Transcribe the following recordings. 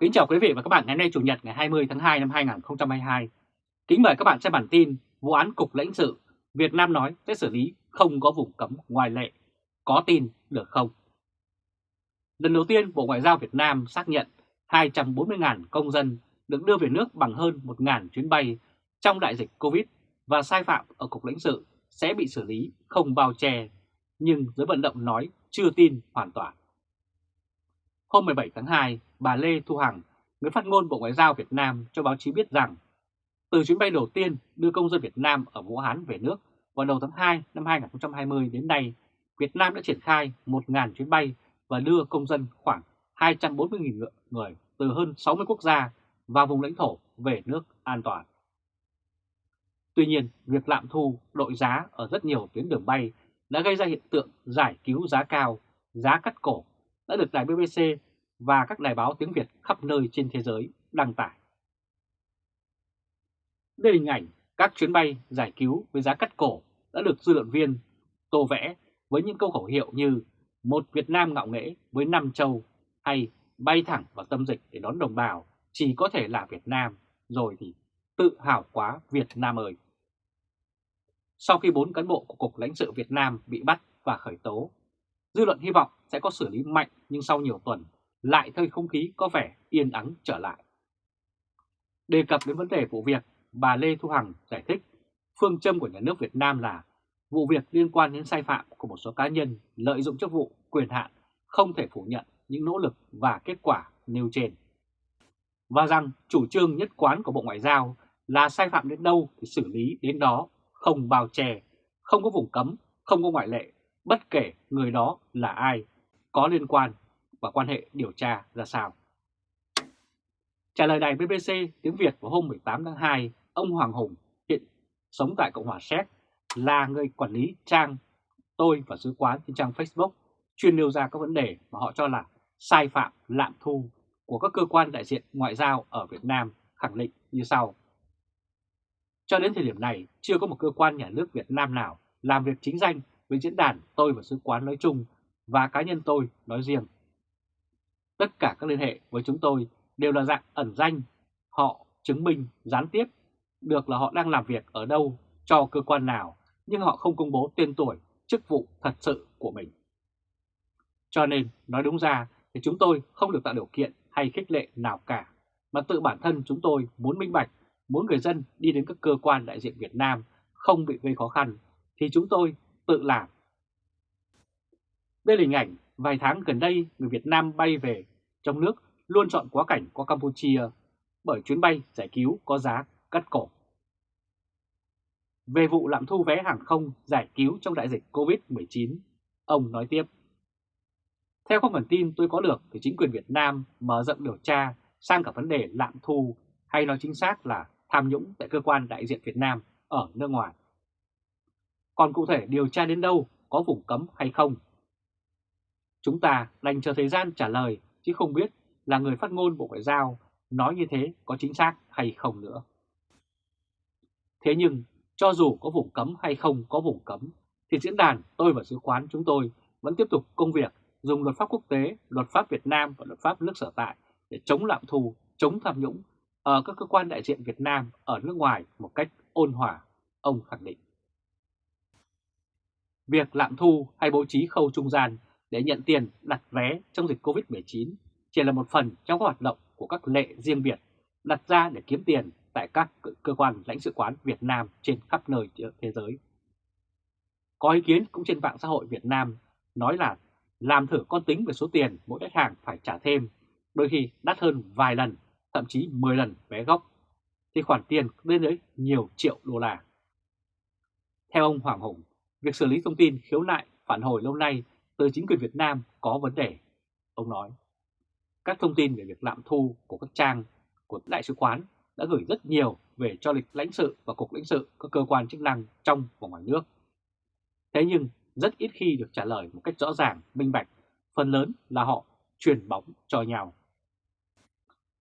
Kính chào quý vị và các bạn ngày hôm nay Chủ nhật ngày 20 tháng 2 năm 2022. Kính mời các bạn xem bản tin vụ án Cục lãnh sự Việt Nam nói sẽ xử lý không có vùng cấm ngoài lệ. Có tin được không? Lần đầu tiên Bộ Ngoại giao Việt Nam xác nhận 240.000 công dân được đưa về nước bằng hơn 1.000 chuyến bay trong đại dịch Covid và sai phạm ở Cục lãnh sự sẽ bị xử lý không bao che, nhưng giới vận động nói chưa tin hoàn toàn. Hôm 17 tháng 2, bà Lê Thu Hằng, người phát ngôn Bộ Ngoại giao Việt Nam cho báo chí biết rằng từ chuyến bay đầu tiên đưa công dân Việt Nam ở Vũ Hán về nước vào đầu tháng 2 năm 2020 đến nay, Việt Nam đã triển khai 1.000 chuyến bay và đưa công dân khoảng 240.000 người từ hơn 60 quốc gia và vùng lãnh thổ về nước an toàn. Tuy nhiên, việc lạm thu đội giá ở rất nhiều tuyến đường bay đã gây ra hiện tượng giải cứu giá cao, giá cắt cổ đã được đài BBC và các đài báo tiếng Việt khắp nơi trên thế giới đăng tải. Đây là hình ảnh các chuyến bay giải cứu với giá cắt cổ đã được dư luận viên tô vẽ với những câu khẩu hiệu như một Việt Nam ngạo nghễ với năm châu hay bay thẳng vào tâm dịch để đón đồng bào chỉ có thể là Việt Nam rồi thì tự hào quá Việt Nam ơi. Sau khi bốn cán bộ của Cục lãnh sự Việt Nam bị bắt và khởi tố, dư luận hy vọng sẽ có xử lý mạnh nhưng sau nhiều tuần lại thấy không khí có vẻ yên ắng trở lại. Đề cập đến vấn đề vụ việc, bà Lê Thu Hằng giải thích phương châm của nhà nước Việt Nam là vụ việc liên quan đến sai phạm của một số cá nhân lợi dụng chức vụ, quyền hạn không thể phủ nhận những nỗ lực và kết quả nêu trên. Và rằng chủ trương nhất quán của Bộ Ngoại giao là sai phạm đến đâu thì xử lý đến đó, không bao che, không có vùng cấm, không có ngoại lệ, bất kể người đó là ai, có liên quan và quan hệ điều tra ra sao. Trả lời đài BBC tiếng Việt vào hôm 18 tháng 2, ông Hoàng Hùng hiện sống tại Cộng hòa Séc là người quản lý trang tôi và sứ quán trên trang Facebook chuyên nêu ra các vấn đề mà họ cho là sai phạm lạm thu của các cơ quan đại diện ngoại giao ở Việt Nam khẳng định như sau. Cho đến thời điểm này, chưa có một cơ quan nhà nước Việt Nam nào làm việc chính danh với diễn đàn tôi và sứ quán nói chung và cá nhân tôi nói riêng. Tất cả các liên hệ với chúng tôi đều là dạng ẩn danh, họ chứng minh gián tiếp được là họ đang làm việc ở đâu cho cơ quan nào, nhưng họ không công bố tên tuổi, chức vụ thật sự của mình. Cho nên, nói đúng ra thì chúng tôi không được tạo điều kiện hay khích lệ nào cả, mà tự bản thân chúng tôi muốn minh bạch, muốn người dân đi đến các cơ quan đại diện Việt Nam không bị gây khó khăn, thì chúng tôi tự làm. Đây là hình ảnh vài tháng gần đây người Việt Nam bay về trong nước luôn chọn quá cảnh qua Campuchia bởi chuyến bay giải cứu có giá cắt cổ. Về vụ lạm thu vé hàng không giải cứu trong đại dịch COVID-19, ông nói tiếp. Theo các nguồn tin tôi có được thì chính quyền Việt Nam mở rộng điều tra sang cả vấn đề lạm thu hay nói chính xác là tham nhũng tại cơ quan đại diện Việt Nam ở nước ngoài. Còn cụ thể điều tra đến đâu, có vùng cấm hay không? Chúng ta đành chờ thời gian trả lời chứ không biết là người phát ngôn Bộ Ngoại giao nói như thế có chính xác hay không nữa. Thế nhưng, cho dù có vùng cấm hay không có vùng cấm, thì diễn đàn tôi và sứ quán chúng tôi vẫn tiếp tục công việc dùng luật pháp quốc tế, luật pháp Việt Nam và luật pháp nước sở tại để chống lạm thu, chống tham nhũng ở các cơ quan đại diện Việt Nam ở nước ngoài một cách ôn hòa, ông khẳng định. Việc lạm thu hay bố trí khâu trung gian để nhận tiền đặt vé trong dịch COVID-19 chỉ là một phần trong các hoạt động của các lệ riêng biệt đặt ra để kiếm tiền tại các cơ quan lãnh sự quán Việt Nam trên khắp nơi thế giới. Có ý kiến cũng trên mạng xã hội Việt Nam nói là làm thử con tính về số tiền mỗi khách hàng phải trả thêm, đôi khi đắt hơn vài lần, thậm chí 10 lần vé gốc, thì khoản tiền lên tới nhiều triệu đô la. Theo ông Hoàng Hùng, việc xử lý thông tin khiếu nại phản hồi lâu nay tới chính quyền Việt Nam có vấn đề. Ông nói, các thông tin về việc lạm thu của các trang của đại sứ quán đã gửi rất nhiều về cho lịch lãnh sự và cục lãnh sự các cơ quan chức năng trong và ngoài nước. Thế nhưng rất ít khi được trả lời một cách rõ ràng, minh bạch, phần lớn là họ truyền bóng cho nhau.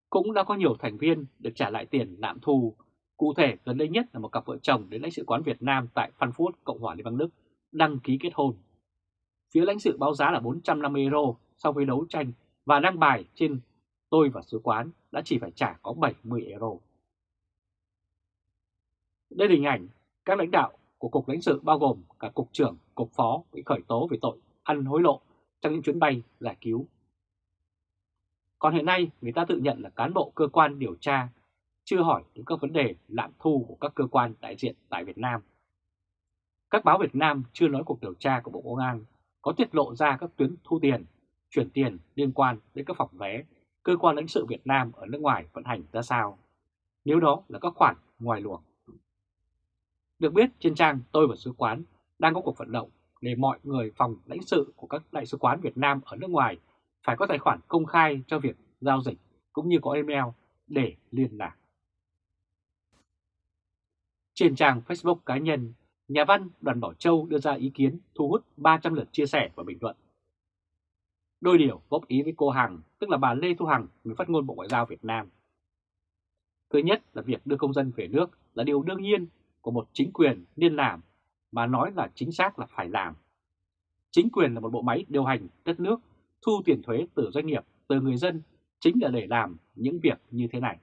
Cũng đã có nhiều thành viên được trả lại tiền lạm thu, cụ thể gần đây nhất là một cặp vợ chồng đến lãnh sự quán Việt Nam tại Frankfurt, Cộng hòa Liên bang Đức, đăng ký kết hôn. Phía lãnh sự báo giá là 450 euro sau khi đấu tranh và đăng bài trên tôi và sứ quán đã chỉ phải trả có 70 euro. Đây là hình ảnh các lãnh đạo của Cục lãnh sự bao gồm cả Cục trưởng, Cục phó bị khởi tố về tội ăn hối lộ trong những chuyến bay giải cứu. Còn hiện nay người ta tự nhận là cán bộ cơ quan điều tra chưa hỏi đến các vấn đề lạm thu của các cơ quan đại diện tại Việt Nam. Các báo Việt Nam chưa nói cuộc điều tra của Bộ Công an có tiết lộ ra các tuyến thu tiền, chuyển tiền liên quan đến các phòng vé cơ quan lãnh sự Việt Nam ở nước ngoài vận hành ra sao, nếu đó là các khoản ngoài luồng. Được biết trên trang Tôi và Sứ quán đang có cuộc vận động để mọi người phòng lãnh sự của các đại sứ quán Việt Nam ở nước ngoài phải có tài khoản công khai cho việc giao dịch cũng như có email để liên lạc. Trên trang Facebook cá nhân, nhà văn Đoàn Bảo Châu đưa ra ý kiến thu hút 300 lượt chia sẻ và bình luận. Đôi điều góp ý với cô Hằng, tức là bà Lê Thu Hằng, người phát ngôn Bộ Ngoại giao Việt Nam. Thứ nhất là việc đưa công dân về nước là điều đương nhiên của một chính quyền nên làm, mà nói là chính xác là phải làm. Chính quyền là một bộ máy điều hành đất nước, thu tiền thuế từ doanh nghiệp, từ người dân, chính là để làm những việc như thế này.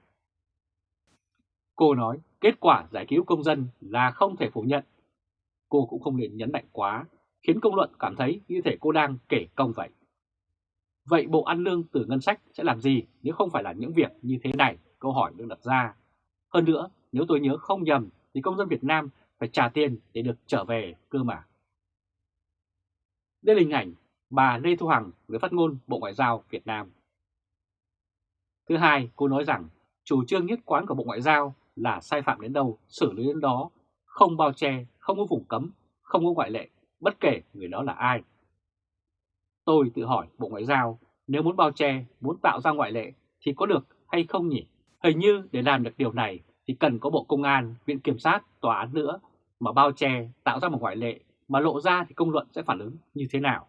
Cô nói kết quả giải cứu công dân là không thể phủ nhận. Cô cũng không nên nhấn mạnh quá, khiến công luận cảm thấy như thể cô đang kể công vậy. Vậy Bộ Ăn Lương từ ngân sách sẽ làm gì nếu không phải là những việc như thế này? Câu hỏi được đặt ra. Hơn nữa, nếu tôi nhớ không nhầm thì công dân Việt Nam phải trả tiền để được trở về cơ mà. Đây là hình ảnh bà Lê Thu Hằng, người phát ngôn Bộ Ngoại giao Việt Nam. Thứ hai, cô nói rằng chủ trương nhất quán của Bộ Ngoại giao là sai phạm đến đâu, xử lý đến đó, không bao che, không có vùng cấm, không có ngoại lệ, bất kể người đó là ai. Tôi tự hỏi Bộ Ngoại giao, nếu muốn bao che, muốn tạo ra ngoại lệ thì có được hay không nhỉ? Hình như để làm được điều này thì cần có Bộ Công an, Viện Kiểm sát, Tòa án nữa mà bao che, tạo ra một ngoại lệ mà lộ ra thì công luận sẽ phản ứng như thế nào?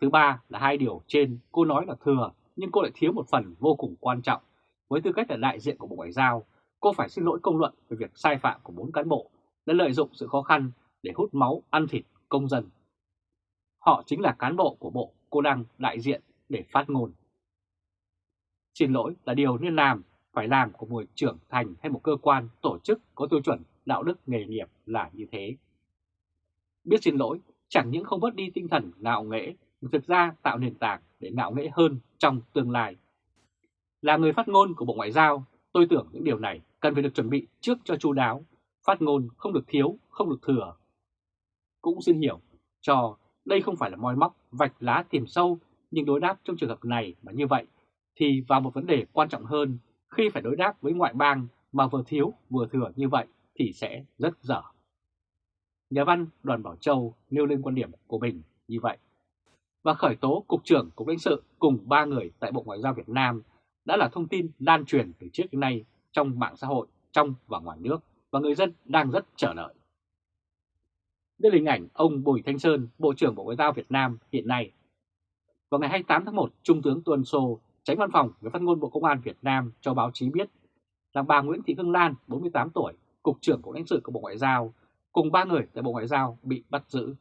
Thứ ba là hai điều trên cô nói là thừa nhưng cô lại thiếu một phần vô cùng quan trọng. Với tư cách là đại diện của Bộ Ngoại giao, cô phải xin lỗi công luận về việc sai phạm của bốn cán bộ đã lợi dụng sự khó khăn để hút máu ăn thịt công dân. Họ chính là cán bộ của bộ cô đang đại diện để phát ngôn. Xin lỗi là điều nên làm, phải làm của một trưởng thành hay một cơ quan, tổ chức có tiêu chuẩn đạo đức nghề nghiệp là như thế. Biết xin lỗi chẳng những không bớt đi tinh thần ngạo nghễ, mà thực ra tạo nền tảng để ngạo nghễ hơn trong tương lai. Là người phát ngôn của Bộ Ngoại giao, tôi tưởng những điều này cần phải được chuẩn bị trước cho chu đáo, phát ngôn không được thiếu, không được thừa. Cũng xin hiểu cho đây không phải là moi móc, vạch lá tìm sâu, nhưng đối đáp trong trường hợp này mà như vậy thì vào một vấn đề quan trọng hơn, khi phải đối đáp với ngoại bang mà vừa thiếu vừa thừa như vậy thì sẽ rất dở. Nhà văn Đoàn Bảo Châu nêu lên quan điểm của mình như vậy. Và khởi tố Cục trưởng Cục lãnh sự cùng ba người tại Bộ Ngoại giao Việt Nam đã là thông tin lan truyền từ trước đến nay trong mạng xã hội, trong và ngoài nước và người dân đang rất chờ đợi. Đây là hình ảnh ông Bùi Thanh Sơn, Bộ trưởng Bộ Ngoại giao Việt Nam hiện nay. Vào ngày 28 tháng 1, Trung tướng Tuần Sô, tránh văn phòng người phát ngôn Bộ Công an Việt Nam cho báo chí biết rằng bà Nguyễn Thị Hương Lan, 48 tuổi, Cục trưởng Cục lãnh sự của Bộ Ngoại giao, cùng ba người tại Bộ Ngoại giao bị bắt giữ.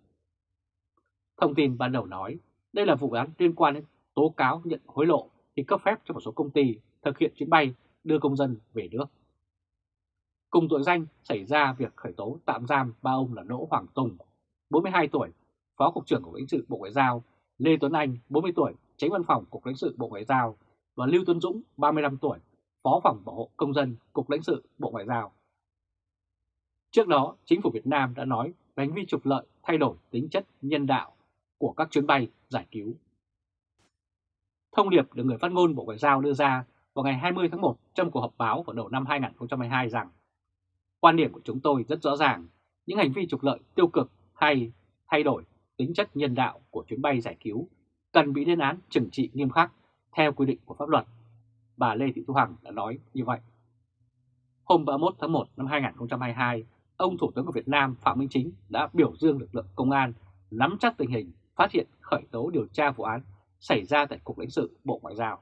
Thông tin ban đầu nói, đây là vụ án liên quan đến tố cáo nhận hối lộ thì cấp phép cho một số công ty thực hiện chuyến bay đưa công dân về nước. Cùng tội danh xảy ra việc khởi tố tạm giam ba ông là Đỗ Hoàng Tùng, 42 tuổi, Phó Cục trưởng Cục lãnh sự Bộ Ngoại giao, Lê Tuấn Anh, 40 tuổi, Tránh Văn phòng Cục lãnh sự Bộ Ngoại giao và Lưu Tuấn Dũng, 35 tuổi, Phó phòng bảo hộ công dân Cục lãnh sự Bộ Ngoại giao. Trước đó, chính phủ Việt Nam đã nói về hành vi trục lợi thay đổi tính chất nhân đạo của các chuyến bay giải cứu. Thông điệp được người phát ngôn Bộ Ngoại giao đưa ra vào ngày 20 tháng 1 trong cuộc họp báo vào đầu năm 2022 rằng Quan điểm của chúng tôi rất rõ ràng, những hành vi trục lợi tiêu cực hay thay đổi tính chất nhân đạo của chuyến bay giải cứu cần bị lên án trừng trị nghiêm khắc theo quy định của pháp luật. Bà Lê Thị Thu Hằng đã nói như vậy. Hôm 31 tháng 1 năm 2022, ông Thủ tướng của Việt Nam Phạm Minh Chính đã biểu dương lực lượng công an nắm chắc tình hình, phát hiện khởi tố điều tra vụ án xảy ra tại Cục lãnh sự Bộ Ngoại giao.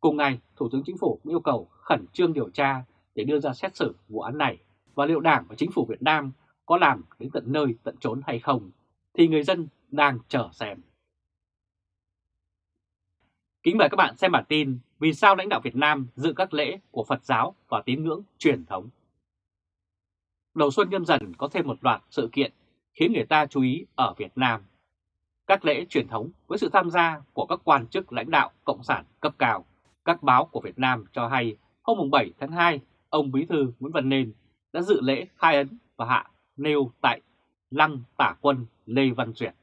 Cùng ngày, Thủ tướng Chính phủ yêu cầu khẩn trương điều tra để đưa ra xét xử vụ án này và liệu Đảng và Chính phủ Việt Nam có làm đến tận nơi tận trốn hay không thì người dân đang chờ xem. Kính mời các bạn xem bản tin Vì sao lãnh đạo Việt Nam dự các lễ của Phật giáo và tín ngưỡng truyền thống. Đầu xuân nhâm dần có thêm một loạt sự kiện khiến người ta chú ý ở Việt Nam. Các lễ truyền thống với sự tham gia của các quan chức lãnh đạo Cộng sản cấp cao. Các báo của Việt Nam cho hay hôm 7 tháng 2, ông Bí thư Nguyễn Văn Nên đã dự lễ khai ấn và hạ nêu tại Lăng Tả Quân Lê Văn Duyệt.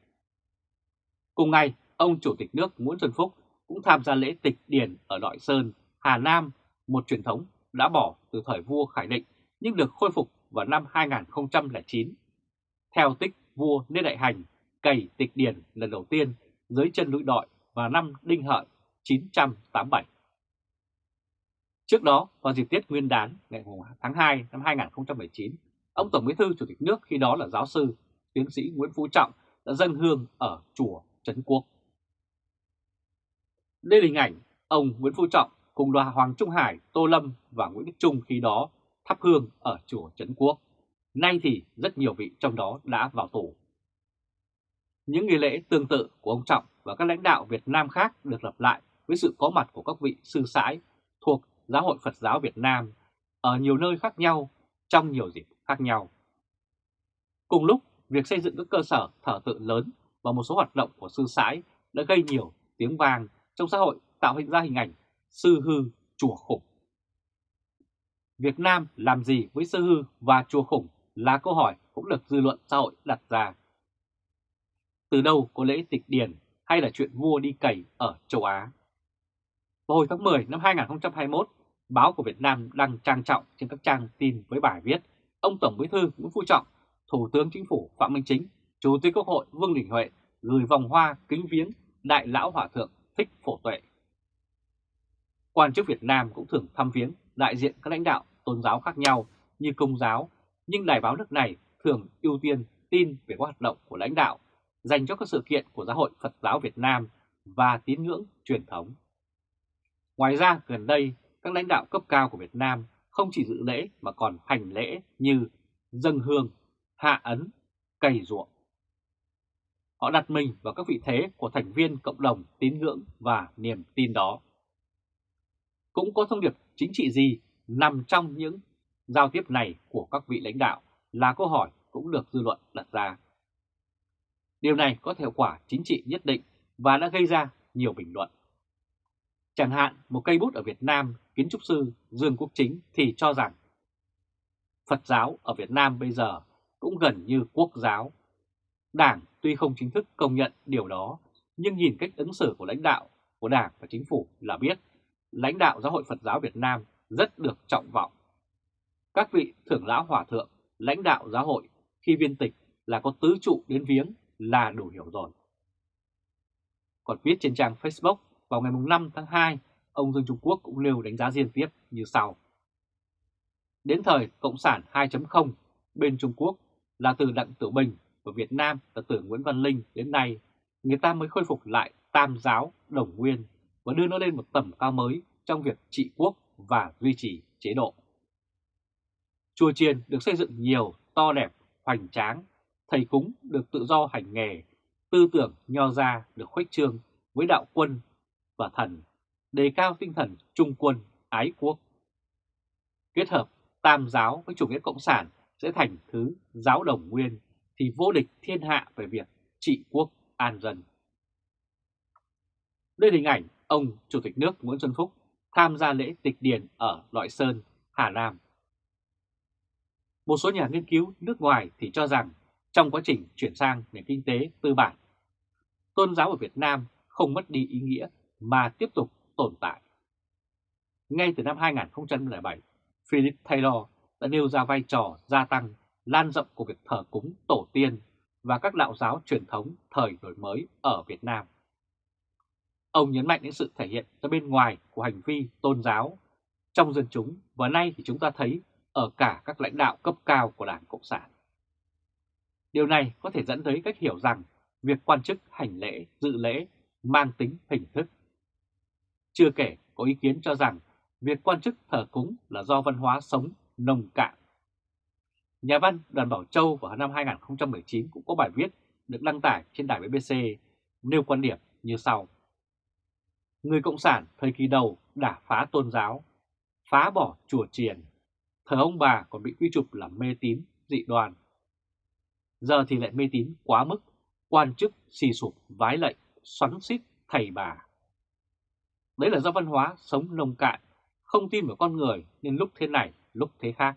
Cùng ngày, ông Chủ tịch nước Nguyễn Xuân Phúc cũng tham gia lễ tịch điền ở Đội Sơn, Hà Nam, một truyền thống đã bỏ từ thời vua Khải Định nhưng được khôi phục vào năm 2009. Theo tích vua Lê Đại Hành cày tịch điền lần đầu tiên dưới chân núi Đội vào năm Đinh Hợi 987. Trước đó, vào dịp Tết Nguyên đán ngày tháng 2 năm 2019, ông Tổng Bí thư Chủ tịch nước khi đó là giáo sư, tiến sĩ Nguyễn Phú Trọng đã dâng hương ở chùa Trấn Quốc. Đây là hình ảnh ông Nguyễn Phú Trọng cùng đoàn Hoàng Trung Hải, Tô Lâm và Nguyễn Đức Trung khi đó thắp hương ở chùa Trấn Quốc. Nay thì rất nhiều vị trong đó đã vào tù. Những nghi lễ tương tự của ông Trọng và các lãnh đạo Việt Nam khác được lặp lại với sự có mặt của các vị sư sãi thuộc Giáo hội Phật giáo Việt Nam ở nhiều nơi khác nhau trong nhiều dịp khác nhau. Cùng lúc, việc xây dựng các cơ sở thờ tự lớn và một số hoạt động của sư sãi đã gây nhiều tiếng vang trong xã hội tạo hình ra hình ảnh sư hư chùa khủng. Việt Nam làm gì với sư hư và chùa khủng là câu hỏi cũng được dư luận xã hội đặt ra. Từ đâu có lễ tịch điển hay là chuyện vua đi cày ở châu Á? Vào hồi tháng 10 năm 2021, báo của Việt Nam đăng trang trọng trên các trang tin với bài viết Ông Tổng Bí thư Nguyễn Phú Trọng, Thủ tướng Chính phủ Phạm Minh Chính, Chủ tịch Quốc hội Vương Đình Huệ gửi vòng hoa kính viếng Đại Lão Hòa Thượng Thích Phổ Tuệ. Quan chức Việt Nam cũng thường thăm viếng đại diện các lãnh đạo tôn giáo khác nhau như công giáo, nhưng đài báo nước này thường ưu tiên tin về các hoạt động của lãnh đạo dành cho các sự kiện của Giáo hội Phật giáo Việt Nam và tín ngưỡng truyền thống. Ngoài ra, gần đây, các lãnh đạo cấp cao của Việt Nam không chỉ dự lễ mà còn hành lễ như dâng hương, hạ ấn, cày ruộng. Họ đặt mình vào các vị thế của thành viên cộng đồng tín ngưỡng và niềm tin đó. Cũng có thông điệp chính trị gì nằm trong những giao tiếp này của các vị lãnh đạo là câu hỏi cũng được dư luận đặt ra. Điều này có hiệu quả chính trị nhất định và đã gây ra nhiều bình luận. Chẳng hạn một cây bút ở Việt Nam, kiến trúc sư Dương Quốc Chính thì cho rằng Phật giáo ở Việt Nam bây giờ cũng gần như quốc giáo. Đảng tuy không chính thức công nhận điều đó, nhưng nhìn cách ứng xử của lãnh đạo của Đảng và Chính phủ là biết lãnh đạo Giáo hội Phật giáo Việt Nam rất được trọng vọng. Các vị thưởng lão hòa thượng, lãnh đạo giáo hội khi viên tịch là có tứ trụ đến viếng là đủ hiểu rồi. Còn viết trên trang Facebook vào ngày 5 tháng 2, ông Dương Trung Quốc cũng nêu đánh giá riêng tiếp như sau. Đến thời Cộng sản 2.0, bên Trung Quốc là từ Đặng Tử Bình và Việt Nam là từ Nguyễn Văn Linh đến nay, người ta mới khôi phục lại tam giáo đồng nguyên và đưa nó lên một tầm cao mới trong việc trị quốc và duy trì chế độ. Chùa chiền được xây dựng nhiều, to đẹp, hoành tráng, thầy cúng được tự do hành nghề, tư tưởng nho ra được khuếch trương với đạo quân và thần, đề cao tinh thần trung quân, ái quốc. Kết hợp tam giáo với chủ nghĩa cộng sản sẽ thành thứ giáo đồng nguyên thì vô địch thiên hạ về việc trị quốc an dân. Đây là hình ảnh ông Chủ tịch nước Nguyễn Xuân Phúc tham gia lễ tịch điền ở Loại Sơn, Hà Nam. Một số nhà nghiên cứu nước ngoài thì cho rằng trong quá trình chuyển sang nền kinh tế tư bản, tôn giáo ở Việt Nam không mất đi ý nghĩa mà tiếp tục tồn tại. Ngay từ năm 2007, Philip Taylor đã nêu ra vai trò gia tăng, lan rộng của việc thờ cúng tổ tiên và các đạo giáo truyền thống thời đổi mới ở Việt Nam. Ông nhấn mạnh đến sự thể hiện ra bên ngoài của hành vi tôn giáo trong dân chúng và nay thì chúng ta thấy ở cả các lãnh đạo cấp cao của Đảng Cộng sản. Điều này có thể dẫn tới cách hiểu rằng việc quan chức hành lễ, dự lễ mang tính hình thức. Chưa kể có ý kiến cho rằng việc quan chức thờ cúng là do văn hóa sống nồng cạn. Nhà văn Đoàn Bảo Châu vào năm 2019 cũng có bài viết được đăng tải trên đài BBC nêu quan điểm như sau. Người Cộng sản thời kỳ đầu đã phá tôn giáo, phá bỏ chùa chiền, thờ ông bà còn bị quy chụp là mê tín, dị đoan. Giờ thì lại mê tín quá mức, quan chức xì sụp, vái lệnh, xoắn xít, thầy bà. Đấy là do văn hóa sống nông cạn, không tin vào con người nên lúc thế này, lúc thế khác.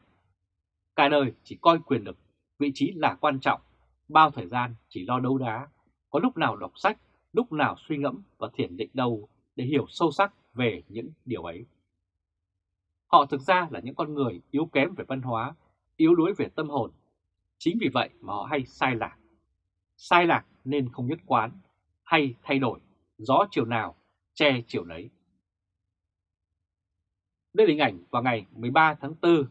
Cả đời chỉ coi quyền lực, vị trí là quan trọng, bao thời gian chỉ lo đấu đá, có lúc nào đọc sách, lúc nào suy ngẫm và thiền định đâu để hiểu sâu sắc về những điều ấy. Họ thực ra là những con người yếu kém về văn hóa, yếu đuối về tâm hồn. Chính vì vậy mà họ hay sai lạc. Sai lạc nên không nhất quán, hay thay đổi, gió chiều nào, che chiều nấy. Đây là hình ảnh vào ngày 13 tháng 4,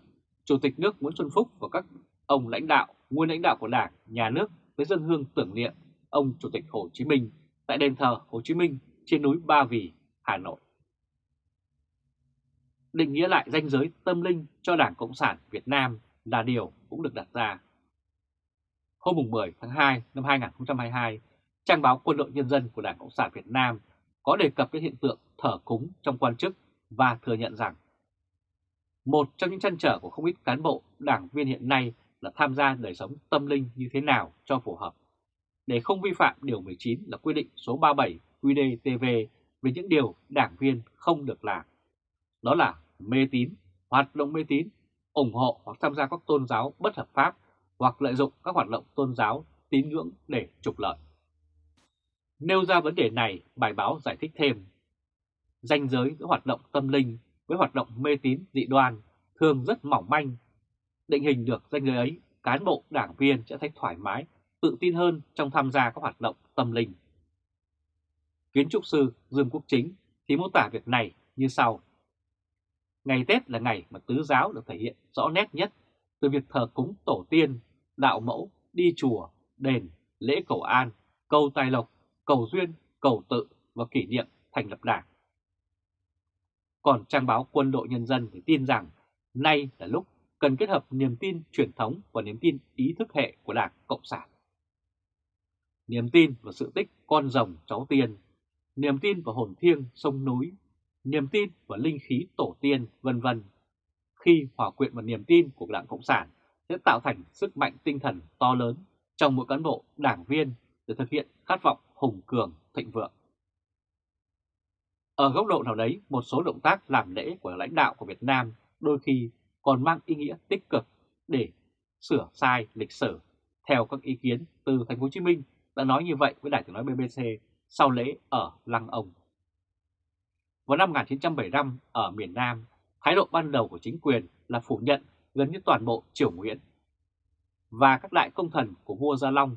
Chủ tịch nước Nguyễn Xuân Phúc và các ông lãnh đạo, nguyên lãnh đạo của Đảng, Nhà nước với dân hương tưởng niệm ông Chủ tịch Hồ Chí Minh tại đền thờ Hồ Chí Minh trên núi Ba Vì, Hà Nội. Định nghĩa lại danh giới tâm linh cho Đảng Cộng sản Việt Nam là điều cũng được đặt ra. Hôm 10 tháng 2 năm 2022, trang báo Quân đội Nhân dân của Đảng Cộng sản Việt Nam có đề cập đến hiện tượng thờ cúng trong quan chức và thừa nhận rằng một trong những trăn trở của không ít cán bộ, đảng viên hiện nay là tham gia đời sống tâm linh như thế nào cho phù hợp. Để không vi phạm Điều 19 là quy định số 37 QDTV về những điều đảng viên không được làm. Đó là mê tín, hoạt động mê tín, ủng hộ hoặc tham gia các tôn giáo bất hợp pháp hoặc lợi dụng các hoạt động tôn giáo tín ngưỡng để trục lợi. Nêu ra vấn đề này, bài báo giải thích thêm. Danh giới giữa hoạt động tâm linh với hoạt động mê tín dị đoan thường rất mỏng manh. Định hình được danh giới ấy, cán bộ đảng viên sẽ thấy thoải mái, tự tin hơn trong tham gia các hoạt động tâm linh. Kiến trúc sư Dương Quốc Chính thì mô tả việc này như sau. Ngày Tết là ngày mà tứ giáo được thể hiện rõ nét nhất từ việc thờ cúng tổ tiên, đạo mẫu, đi chùa, đền, lễ cầu an, câu tài lộc, cầu duyên, cầu tự và kỷ niệm thành lập đảng. Còn trang báo Quân đội Nhân dân thì tin rằng nay là lúc cần kết hợp niềm tin truyền thống và niềm tin ý thức hệ của Đảng Cộng sản. Niềm tin vào sự tích con rồng cháu tiên, niềm tin vào hồn thiêng sông núi, niềm tin vào linh khí tổ tiên, vân vân. Khi hòa quyện vào niềm tin của Đảng Cộng sản sẽ tạo thành sức mạnh tinh thần to lớn trong mỗi cán bộ, đảng viên để thực hiện khát vọng hùng cường, thịnh vượng. Ở góc độ nào đấy, một số động tác làm lễ của lãnh đạo của Việt Nam đôi khi còn mang ý nghĩa tích cực để sửa sai lịch sử. Theo các ý kiến từ Thành phố Hồ Chí Minh đã nói như vậy với đài tiếng nói BBC sau lễ ở Lăng Ông. Vào năm 1975 ở miền Nam, thái độ ban đầu của chính quyền là phủ nhận gần như toàn bộ triều Nguyễn và các đại công thần của vua Gia Long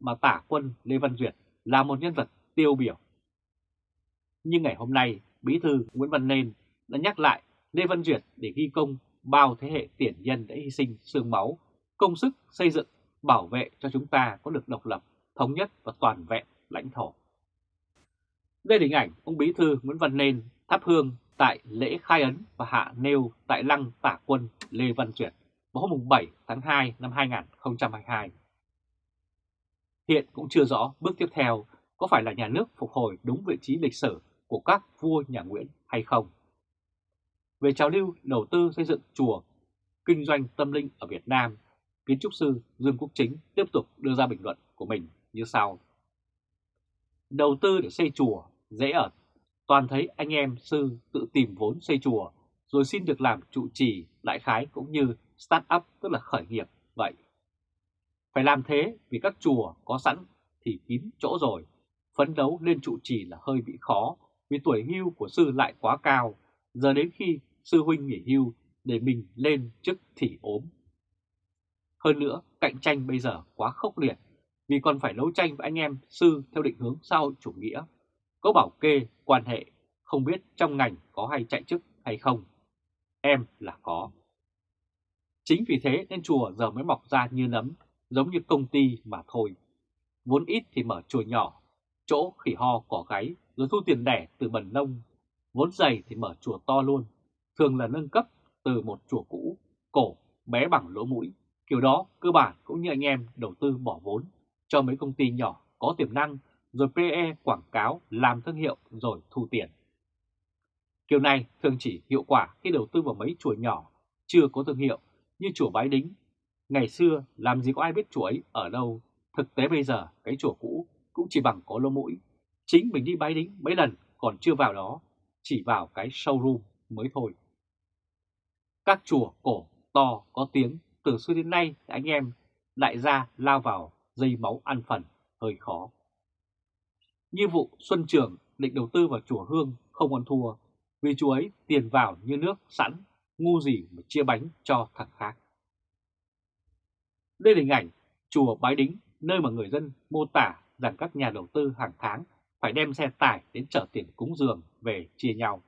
mà tả quân Lê Văn Duyệt là một nhân vật tiêu biểu nhưng ngày hôm nay, Bí thư Nguyễn Văn Nên đã nhắc lại Lê Văn Duyệt để ghi công bao thế hệ tiền nhân đã hy sinh xương máu, công sức xây dựng, bảo vệ cho chúng ta có được độc lập, thống nhất và toàn vẹn lãnh thổ. Đây là hình ảnh ông Bí thư Nguyễn Văn Nên thắp hương tại lễ khai ấn và hạ nêu tại lăng tả quân Lê Văn Duyệt vào hôm 7 tháng 2 năm 2022. Hiện cũng chưa rõ bước tiếp theo có phải là nhà nước phục hồi đúng vị trí lịch sử của các vua nhà Nguyễn hay không. Về trào lưu đầu tư xây dựng chùa, kinh doanh tâm linh ở Việt Nam, kiến trúc sư Dương Quốc Chính tiếp tục đưa ra bình luận của mình như sau. Đầu tư để xây chùa dễ ở, toàn thấy anh em sư tự tìm vốn xây chùa rồi xin được làm trụ trì lại khái cũng như start up tức là khởi nghiệp vậy. Phải làm thế vì các chùa có sẵn thì kín chỗ rồi, phấn đấu lên trụ trì là hơi bị khó vì tuổi hưu của sư lại quá cao, giờ đến khi sư huynh nghỉ hưu để mình lên chức thì ốm. Hơn nữa, cạnh tranh bây giờ quá khốc liệt, vì còn phải đấu tranh với anh em sư theo định hướng xã hội chủ nghĩa. Có bảo kê, quan hệ, không biết trong ngành có hay chạy chức hay không. Em là có. Chính vì thế nên chùa giờ mới mọc ra như nấm, giống như công ty mà thôi. Vốn ít thì mở chùa nhỏ, chỗ khỉ ho cỏ gáy rồi thu tiền đẻ từ bần nông. Vốn dày thì mở chùa to luôn, thường là nâng cấp từ một chùa cũ, cổ, bé bằng lỗ mũi. Kiểu đó cơ bản cũng như anh em đầu tư bỏ vốn cho mấy công ty nhỏ có tiềm năng, rồi PE quảng cáo, làm thương hiệu rồi thu tiền. Kiểu này thường chỉ hiệu quả khi đầu tư vào mấy chùa nhỏ, chưa có thương hiệu như chùa Bái Đính. Ngày xưa làm gì có ai biết chùa ấy ở đâu, thực tế bây giờ cái chùa cũ cũng chỉ bằng có lỗ mũi. Chính mình đi Bái Đính mấy lần còn chưa vào đó, chỉ vào cái showroom mới thôi. Các chùa cổ to có tiếng từ xưa đến nay anh em đại gia lao vào dây máu ăn phần hơi khó. Như vụ Xuân Trường định đầu tư vào chùa Hương không ăn thua vì chùa ấy tiền vào như nước sẵn, ngu gì mà chia bánh cho thằng khác. Đây là hình ảnh chùa Bái Đính, nơi mà người dân mô tả rằng các nhà đầu tư hàng tháng phải đem xe tải đến chở tiền cúng dường về chia nhau.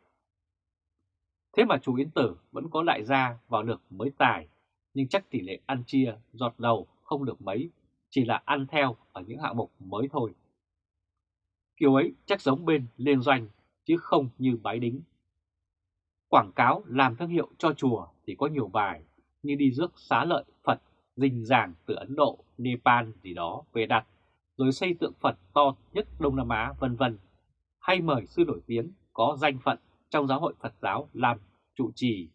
Thế mà chú Yến Tử vẫn có đại gia vào được mới tài, nhưng chắc tỷ lệ ăn chia giọt đầu không được mấy, chỉ là ăn theo ở những hạng mục mới thôi. Kiểu ấy chắc giống bên liên doanh, chứ không như bái đính. Quảng cáo làm thương hiệu cho chùa thì có nhiều bài, như đi rước xá lợi Phật rình ràng từ Ấn Độ, Nepal gì đó về đặt, rồi xây tượng Phật to nhất Đông Nam Á vân vân, hay mời sư nổi tiếng có danh phận trong giáo hội Phật giáo làm trụ trì,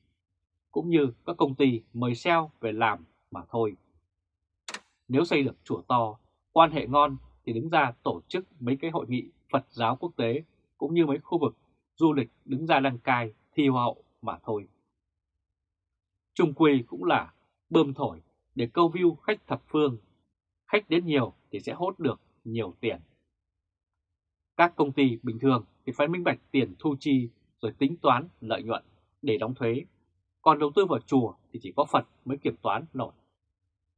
cũng như các công ty mời SEO về làm mà thôi. Nếu xây được chùa to, quan hệ ngon thì đứng ra tổ chức mấy cái hội nghị Phật giáo quốc tế cũng như mấy khu vực du lịch đứng ra đăng cai thi hoa hậu mà thôi. Trung quy cũng là bơm thổi để câu view khách thập phương. Khách đến nhiều thì sẽ hốt được nhiều tiền. Các công ty bình thường thì phải minh bạch tiền thu chi rồi tính toán lợi nhuận để đóng thuế. Còn đầu tư vào chùa thì chỉ có Phật mới kiểm toán nổi.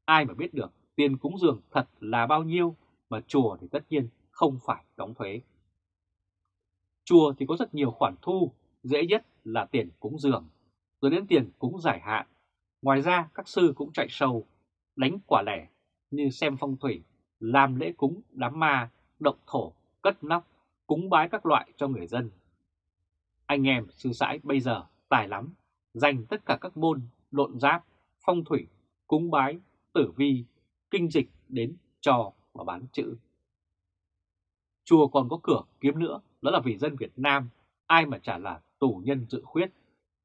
Ai mà biết được tiền cúng dường thật là bao nhiêu mà chùa thì tất nhiên không phải đóng thuế. Chùa thì có rất nhiều khoản thu, dễ nhất là tiền cúng dường, rồi đến tiền cúng giải hạn. Ngoài ra các sư cũng chạy sâu, đánh quả lẻ như xem phong thủy, làm lễ cúng đám ma, động thổ, cất nóc, cúng bái các loại cho người dân. Anh em sư sãi bây giờ tài lắm, dành tất cả các môn lộn giáp, phong thủy, cúng bái, tử vi, kinh dịch đến trò và bán chữ. Chùa còn có cửa kiếm nữa, đó là vì dân Việt Nam, ai mà chả là tù nhân dự khuyết.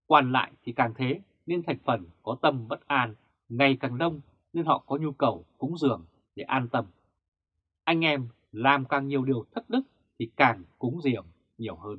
Quan lại thì càng thế, nên thành phần có tâm bất an, ngày càng đông nên họ có nhu cầu cúng dường để an tâm. Anh em làm càng nhiều điều thất đức thì càng cúng dường nhiều hơn.